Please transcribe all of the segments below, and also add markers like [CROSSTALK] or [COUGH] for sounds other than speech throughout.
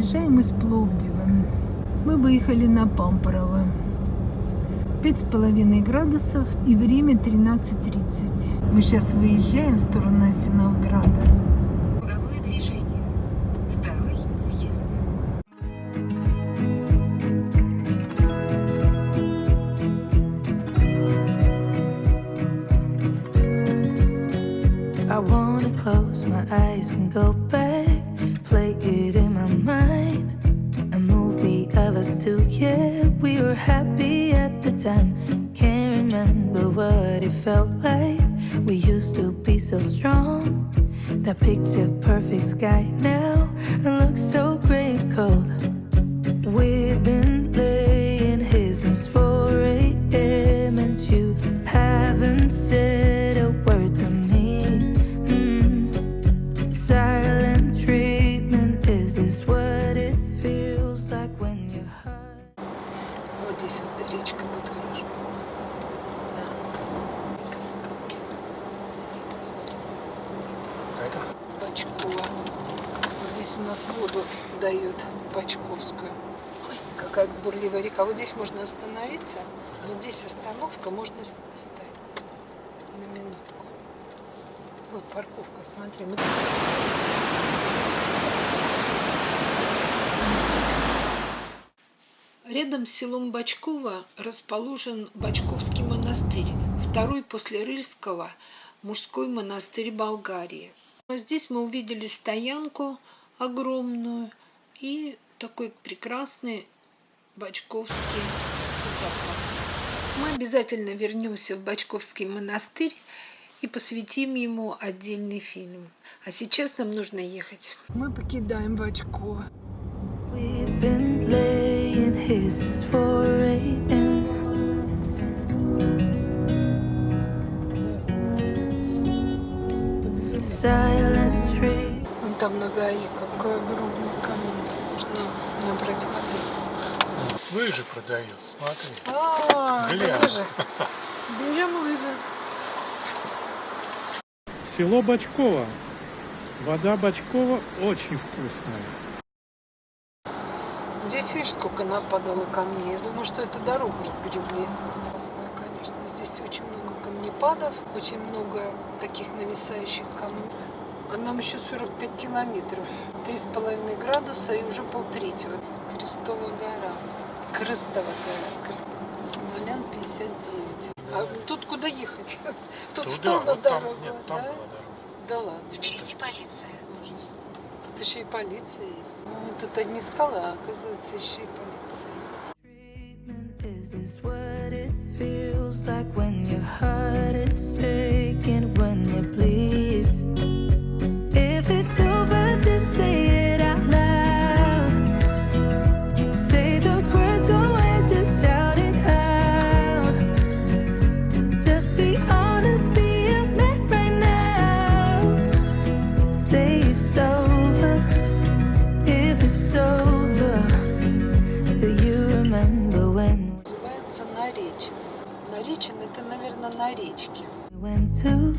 выезжаем из Пловдива. Мы выехали на Пампорово. Пять с половиной градусов и время 13.30. Мы сейчас выезжаем в сторону Осиновграда. Круговое движение. Time. Can't remember what it felt like. We used to be so strong. That picture perfect sky now it looks so gray cold. We've been laying дают Бачковскую. Ой, какая бурливая река. Вот здесь можно остановиться. Вот здесь остановка, можно с- встать на минутку. Вот парковка, смотри. Мы- Рядом с селом Бачково расположен Бачковский монастырь, второй после Рыльского мужской монастырь Болгарии. А здесь мы увидели стоянку огромную и такой прекрасный Бачковский водопад. Мы обязательно вернемся в Бачковский монастырь и посвятим ему отдельный фильм. А сейчас нам нужно ехать. Мы покидаем Бачково. We've been laying here since 4 a.m. Silent tree. Вон там на ГАИ какой огромный набрать воды. лыжи продают, смотри. А, лыжи. [LAUGHS] Берем лыжи. Село Бачково. Вода Бачкова очень вкусная. Здесь видишь, сколько нападало камней. Я думаю, что это дорогу разгребли. Классно, конечно. Здесь очень много камнепадов, очень много таких нависающих камней. Нам еще 45 километров. Три с половиной градуса и уже полтретьего. Крестовая гора. Крестова гора. Крест- Смолян 59. А тут куда ехать? [LAUGHS] Тут Туда, что на вот там, дорогу? нет, там да? была дорога. Да ладно. Впереди полиция. Тут еще и полиция есть. Ну, тут одни скалы, а оказывается еще и полиция есть. Is this what it feels like when your heart is aching, when it bleeds. Наверное, на речке. we went to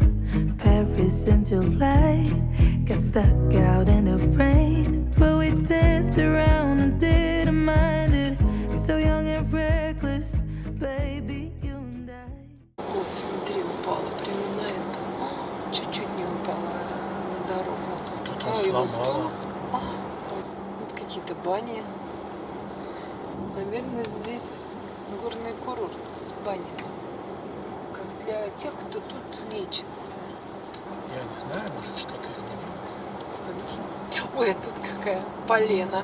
Paris in July? Got stuck out in the rain, but we danced around and didn't mind it. So young and reckless, baby, you and I. Вот, смотри, упала прямо на это. Чуть-чуть не упала на дорогу. Тут вот сломала. тут. А, Вот какие-то бани. Наверное, здесь горный курорт с банями. Для тех, кто тут лечится. Я не знаю, может что-то изменилось. Конечно. Ой, а тут какая полена.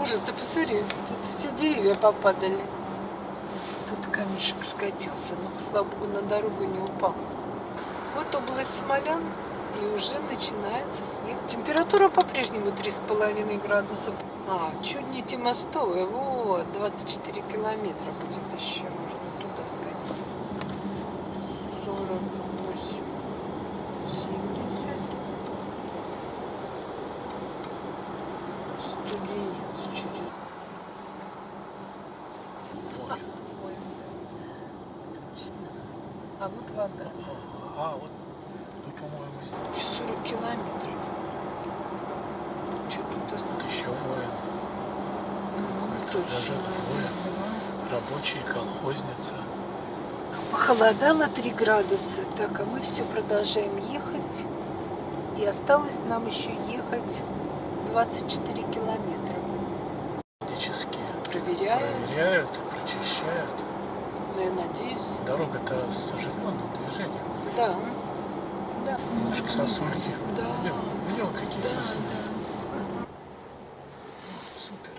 Ужас, ты посмотри, тут все деревья попадали. Тут камешек скатился, но, слава богу, на дорогу не упал. Вот область Смолян, и уже начинается снег. Температура по-прежнему 3,5 градуса. А, чуть не Тимостовая, вот, 24 километра будет еще, можно туда сгонять. 48, 70. Студенец через... Воин. Ой, точно. А вот вода. А, вот тут, по-моему, здесь. 40 километров. Что тут Вот еще воин. Даже двое. Рабочие, колхозница. Похолодало 3 градуса, так, а мы все продолжаем ехать. И осталось нам еще ехать 24 километра. Физически Проверяю, проверяют и прочищают. Но я надеюсь. Дорога-то с оживленным движением. Да, да. Немножко сосульки. Да. Видел, видел какие Да, сосульки? да. Супер.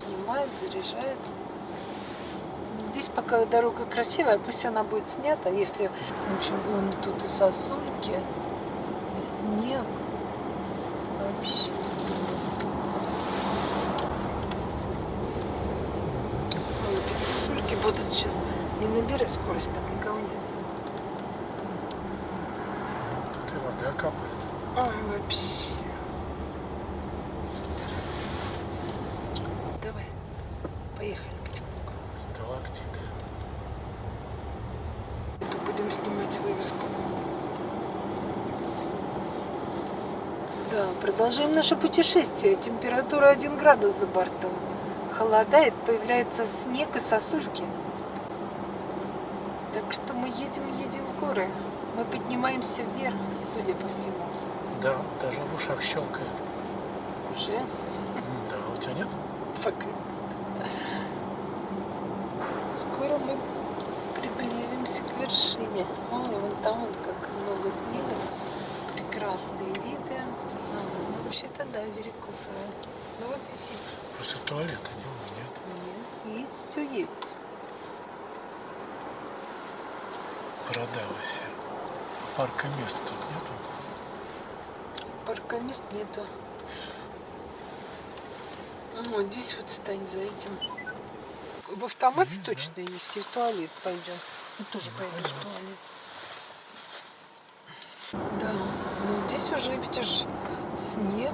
Снимает, заряжает. Здесь пока дорога красивая, пусть она будет снята, если в общем, вон тут и сосульки, снег. Вообще. Ой, опять сосульки будут сейчас. Не набирай скорость, там никого нет. Тут и вода капает. Ой, вообще. Супер. Давай, поехали потихоньку. Сталактиты. То будем снимать вывеску. Да, продолжаем наше путешествие. Температура 1 градус за бортом. Холодает, появляется снег и сосульки. Так что мы едем, едем в горы. Мы поднимаемся вверх, судя по всему. Да, даже в ушах щелкает. Уже Да, у тебя нет? пока нет. Скоро мы приблизимся к вершине. Ой, вон там вот как много снега. Прекрасные виды. А, ну, вообще-то да, берег Кусара. Ну вот здесь есть. Просто туалета не нет. Нет, и все есть. Продалась. Парка мест тут нету. Парка мест нету. Вот здесь вот стань за этим. В автомате точно есть, и в туалет пойдем. Мы тоже пойдем в туалет. Да, ну здесь уже, видишь, снег,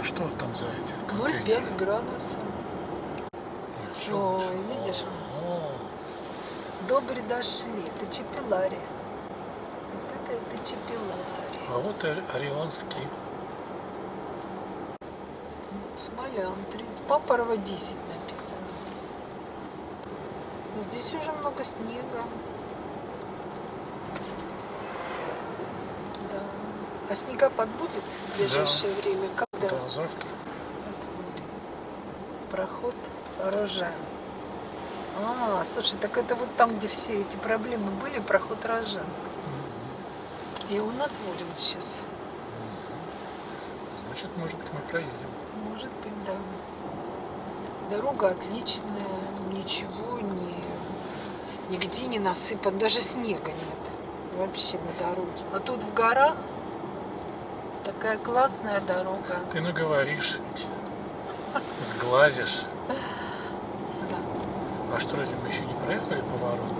А что там за эти 0,5 контейнеры? градусов. Ой, видишь? О, Добре дошли, это Чепелари. Вот это, это Чепелари. А вот Орионский. Смолян, 30. Папорова 10 написано. Но здесь уже много снега. Да. А снегопад будет в ближайшее время? Когда? Да, завтра. Проход Рожен. А, слушай, так это вот там, где все эти проблемы были, проход Рожен. И он отворен сейчас. Значит, может быть, мы проедем. Может быть, да. Дорога отличная, ничего не, нигде не насыпан, даже снега нет вообще на дороге. А тут в горах такая классная дорога. Ты наговоришь эти, сглазишь. Да, А что, разве мы еще не проехали поворот?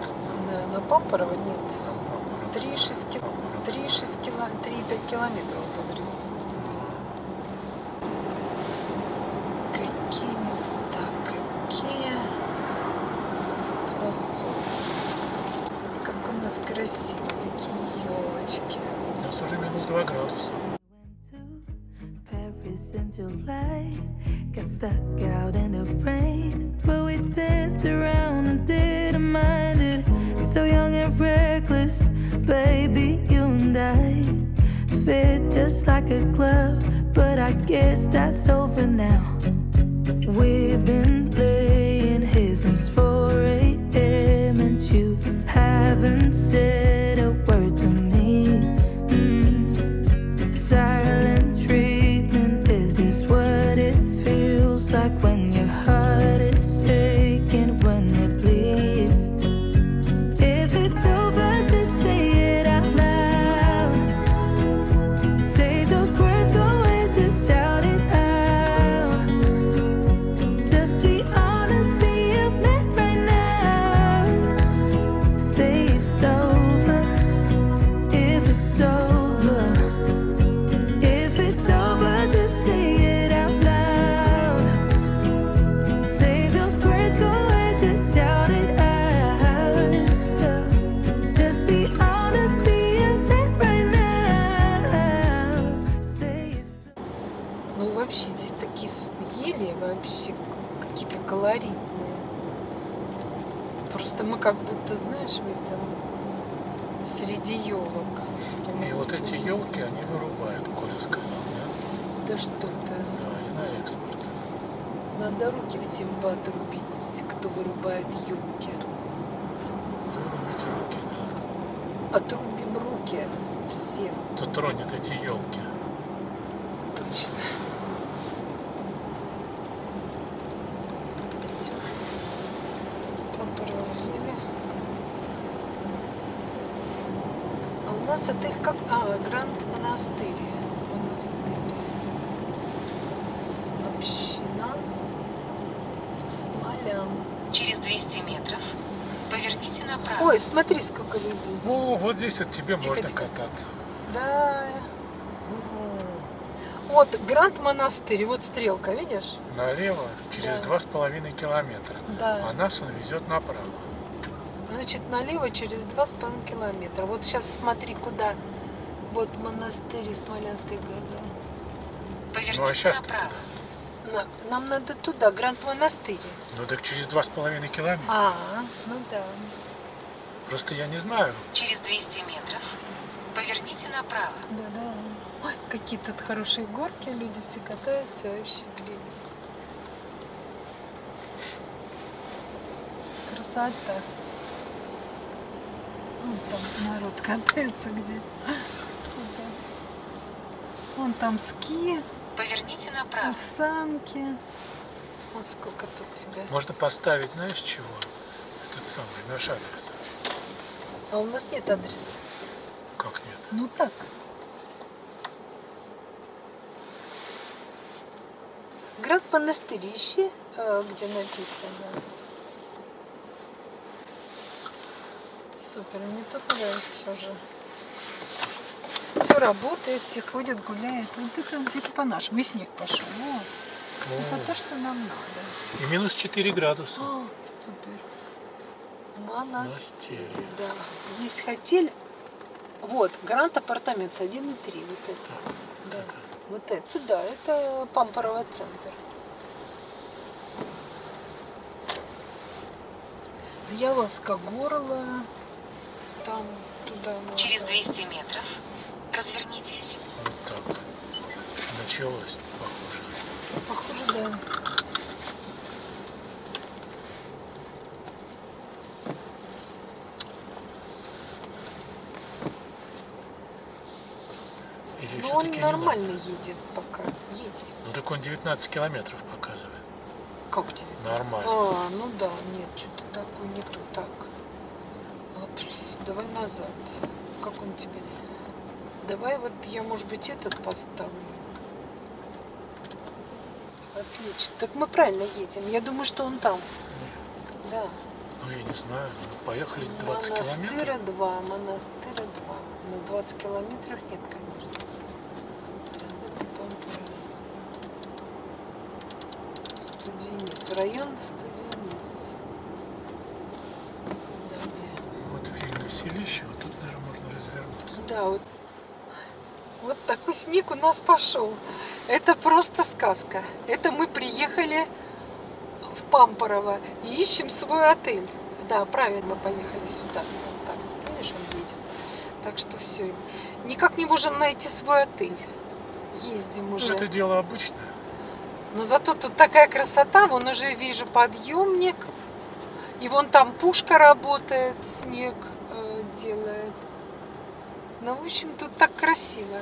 да, на Пампорово нет. На Пампоровск? 3,6 кил... Пампоровск. 3,6 кило... 3,5 километров вот он рисуется. Какие места, какие красоты. Как у нас красиво, какие елочки. У нас уже минус 2 градуса. Stuck out in the rain. But we danced around and didn't mind it. So young and reckless, baby, you and I fit just like a glove. But I guess that's over now. We've been знаешь, в этом среди елок. И вот эти елки, они вырубают, Коля сказал, да? Да что ты. Да, и на экспорт. Надо руки всем бы отрубить, кто вырубает елки. Вырубить руки, да. Отрубим руки всем. Кто тронет эти елки. Точно. Все. Попроузили. А отель как... А, Гранд Монастырь. Монастырь. Община. Смолян. Через 200 метров поверните направо. Ой, смотри, сколько людей. О, вот здесь вот тебе Тихо, можно тихо. кататься. Да. Вот Гранд Монастырь, вот стрелка, видишь? Налево через два с половиной километра. Да. А нас он везет направо. Значит, налево через два с половиной километра. Вот сейчас смотри, куда. Вот монастырь и Смолянской ГГ. Поверните Ну а сейчас направо. На- Нам надо туда, Гранд Монастырь. Ну так через два с половиной километра. А, ну да. Просто я не знаю. Через 200 метров поверните направо. Да, да. Ой, какие тут хорошие горки, люди все катаются, вообще, гляньте. Красота. Вон там народ катается где. Супер. Вон там ски, Поверните направо. санки. А сколько тут тебя? Можно поставить, знаешь чего? Этот самый, наш адрес. А у нас нет адреса. Как нет? Ну так. Град монастырь ищи, э, где написано. Супер, мне тут нравится уже. Все работает, все ходят, гуляют. Вот это, это по-нашему. И снег пошел. Вот. Это то, что нам надо. И минус 4 градуса. О, супер. Монастырь. Монастырь. Да. Есть хотель. Вот, Грант Апартаментс 1 и 3. Вот это. Да. Вот это. Туда. Это Пампорово центр. Яловска горло. Там туда надо. Через 200 метров развернитесь. Вот так. Началось, похоже. Похоже, да. Или Но он все-таки нормально едет пока. Едет. Ну так он 19 километров показывает. Как тебе? Нормально. А, ну да, нет, что-то такое не то так. Давай назад. Как он тебе? Давай вот я, может быть, этот поставлю. Отлично. Так мы правильно едем. Я думаю, что он там. Да. Ну я не знаю. Ну, поехали 20 Монастыря километров. 2, монастыря 2. Ну, 20 километров нет, конечно. Студенец. Район Студенец. Селище, вот тут, наверное, можно развернуться. Да, вот, вот такой снег у нас пошел. Это просто сказка. Это мы приехали в Пампорово и ищем свой отель. Да, правильно, мы поехали сюда. Вот так, вот, видишь, он едет. Так что все. Никак не можем найти свой отель. Ездим Ну, уже. это дело обычное. Но зато тут такая красота. Вон уже вижу подъемник. И вон там пушка работает, снег делает. Ну, в общем, тут так красиво.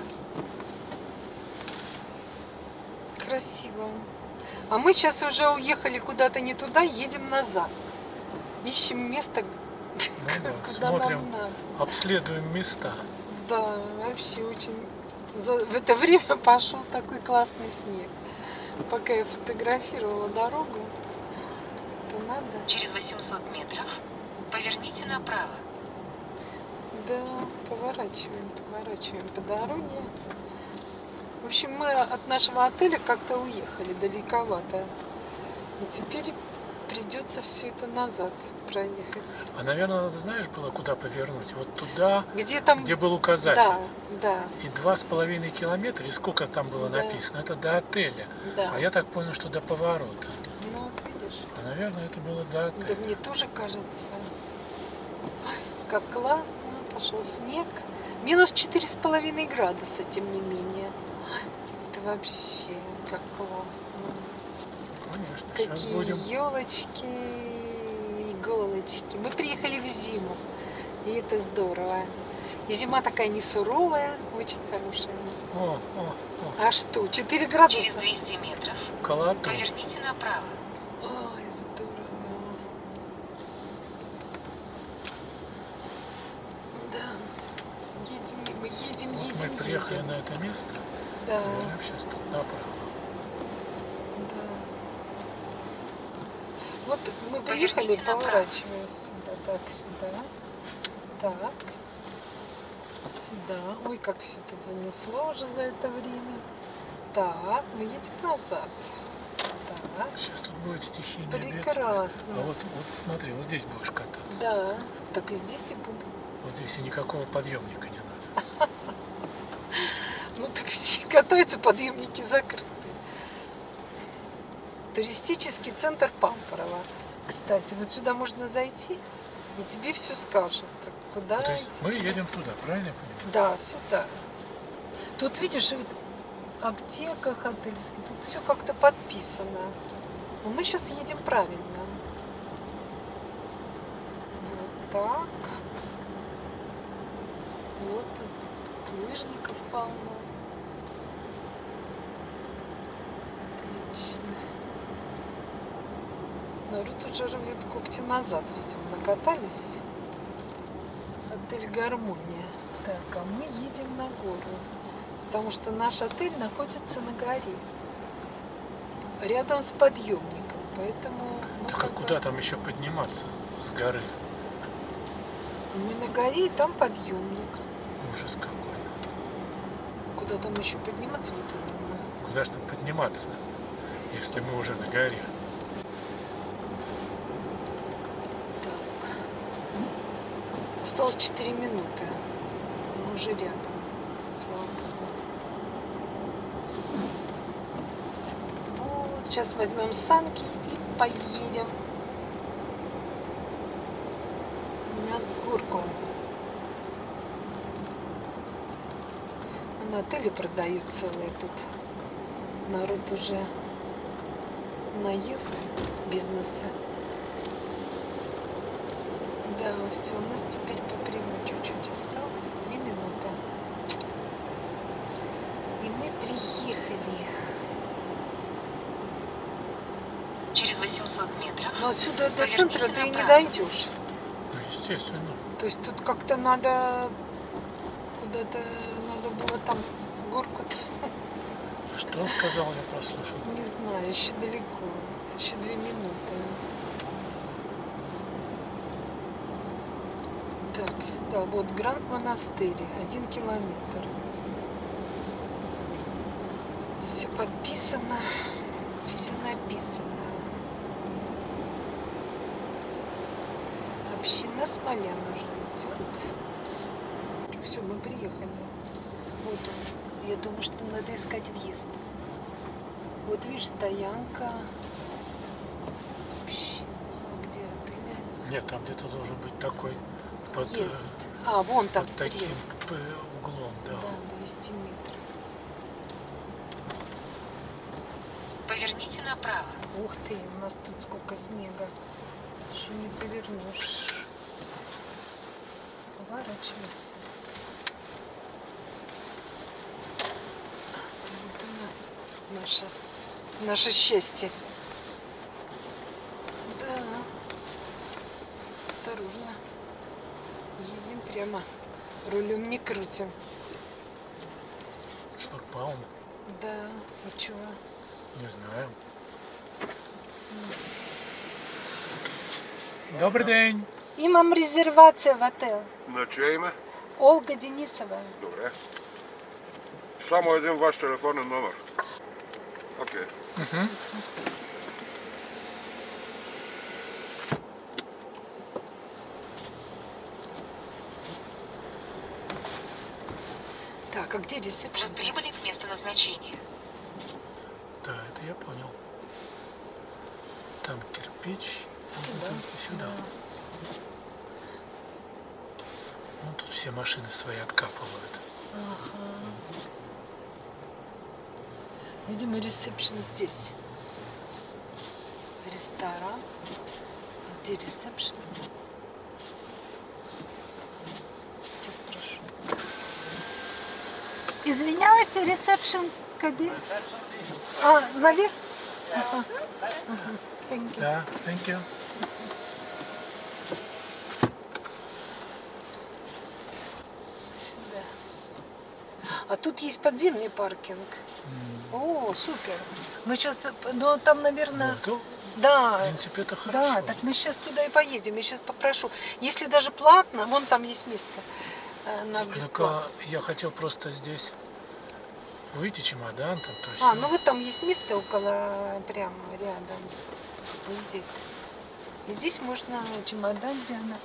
Красиво. А мы сейчас уже уехали куда-то не туда, едем назад. Ищем место, Ну [LAUGHS] да, куда смотрим, нам надо. обследуем места. Да, вообще очень... В это время [LAUGHS] пошел такой классный снег. Пока я фотографировала дорогу, то надо... Через 800 метров поверните направо. Да, поворачиваем, поворачиваем по дороге. В общем, мы от нашего отеля как-то уехали далековато. И теперь придется все это назад проехать. А, наверное, надо, знаешь, было куда повернуть? Вот туда, Где там... где был указатель. Да, да, И два с половиной километра, или сколько там было Да. написано, это до отеля. да. А я так понял, что до поворота. Ну, видишь. А, наверное, это было до Да отеля. мне тоже кажется. Ой, как классно. Пошел снег. Минус четыре с половиной градуса, тем не менее. Это вообще как классно. Конечно, сейчас Какие будем. елочки, иголочки. Мы приехали в зиму. И это здорово. И зима такая не суровая, очень хорошая. О, о, о, А что, 4 градуса? Через 200 метров колотун. поверните направо. Ой, здорово. Да. Едем, мы едем, Вот едем, мы приехали на это место, Да, повернем сейчас тут направо. да. Вот мы приехали, Поверните направо. поворачивая сюда, так, сюда. Так. Сюда. Ой, как все тут занесло уже за это время. Так, мы едем назад. Так. Сейчас тут будет стихийное бедствие. Прекрасно. А вот, вот смотри, вот здесь будешь кататься. Да, так и здесь и буду. Вот здесь и никакого подъемника не надо. [LAUGHS] Катаются, подъемники закрыты. Туристический центр Пампорово. Кстати, вот сюда можно зайти, и тебе все скажут. Куда То есть идти? мы едем туда, правильно я понимаю? Да, сюда. Тут, видишь, вот аптека отельская, тут все как-то подписано. Но мы сейчас едем правильно. Вот так. Вот тут, тут лыжников полно. Отлично. Народ уже рвет когти назад, видимо, накатались. Отель Гармония. Так, а мы едем на гору. Потому что наш отель находится на горе. Рядом с подъемником. Поэтому Так а куда там еще подниматься с горы? мы на горе, и там подъемник. Ужас какой. Куда там еще подниматься вот именно? Куда же там подниматься, если мы уже на горе? Так. Осталось 4 минуты. Мы уже рядом. Вот, сейчас возьмем санки и поедем на горку. На отеле продают целые тут. Народ уже наелся бизнеса. Да, все, у нас теперь по прямой чуть-чуть осталось. Две минуты. И мы приехали. Через 800 метров Но отсюда до центра ты и не направо. дойдешь. Ну, естественно. То есть тут как-то надо куда-то надо было там в горку-то. Что он сказал, я прослушал? Не знаю, еще далеко. Еще две минуты. Так, сюда. Вот Гранд Монастырь. Один километр. Все подписано. Все написано. Община Смолян уже идет. Все, мы приехали. Вот он. Я думаю, что надо искать въезд. Вот видишь, стоянка. Община. Где отель? Нет, там где-то должен быть такой под, Есть. А, вон там под стрелка. таким углом, да. Да, 200 метров. поверните направо. Ух ты, у нас тут сколько снега. Еще не повернешь. Поворачивайся. Вот она, наше, наше счастье. Да. Осторожно. Прямо. Рулем не крутим. Шлагбаум, Да. И чего? не знаю. Добрий день. Имам резервация в отель. На чиє ім'я? Ольга Денисова. Добре. Само один ваш телефонний номер. Окей. Где ресепшн? Уже прибыли к месту назначения. Да, это я понял. Там кирпич, вот Туда. это сюда. Ну, тут все машины свои откапывают. Видимо, ресепшн здесь. Ресторан. А Где ресепшн? Сейчас спрошу. Извиняйте, ресепшн где? А, наверх? Ага. Ага. Thank you. Да, thank you. Сюда. А тут есть подземный паркинг. О, супер. Мы сейчас, ну там, наверное, Ну, то, да, в принципе, это хорошо. да, так мы сейчас туда и поедем. Я сейчас попрошу. Если даже платно, вон там есть место э, на бесплатно. Я хотел просто здесь выйти чемодан там, то есть. А, ну вот там есть место около, прямо рядом. Здесь. И здесь можно чемодан прямо.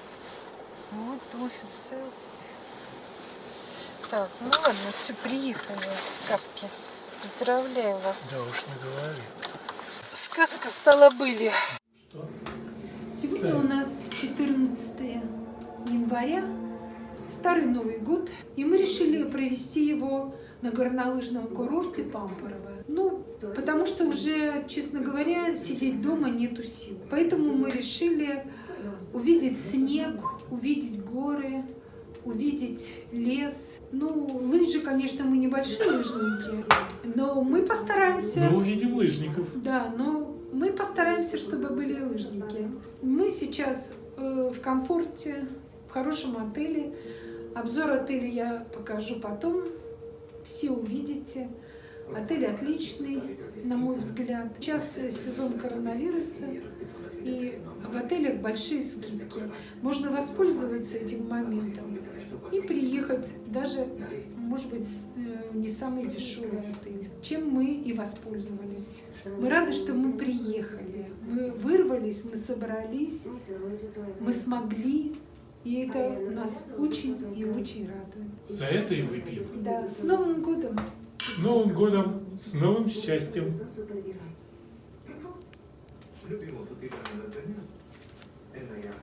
Вот офис. Так, ну ладно, все, приехали в сказке. Поздравляю вас. Да уж не говори. Сказка стала были. Сегодня у нас 14 января, Старый Новый год, и мы решили провести его на горнолыжном курорте Пампорово. Ну, потому что уже, честно говоря, сидеть дома нету сил. Поэтому мы решили увидеть снег, увидеть горы, увидеть лес. Ну, лыжи, конечно, мы небольшие лыжники, но мы постараемся. Мы увидим лыжников. Да, но мы постараемся, чтобы были лыжники. Мы сейчас э, в комфорте, в хорошем отеле. Обзор отеля я покажу потом. Все увидите. Отель отличный, на мой взгляд. Сейчас э, сезон коронавируса, и в отелях большие скидки. Можно воспользоваться этим моментом и приехать даже, может быть, э, не самый дешевый отель, чем мы и воспользовались. Мы рады, что мы приехали. Мы вырвались, мы собрались, мы смогли, и это нас очень и очень радует. За это и выпьем. Да, с Новым годом! С Новым годом, с новым счастьем.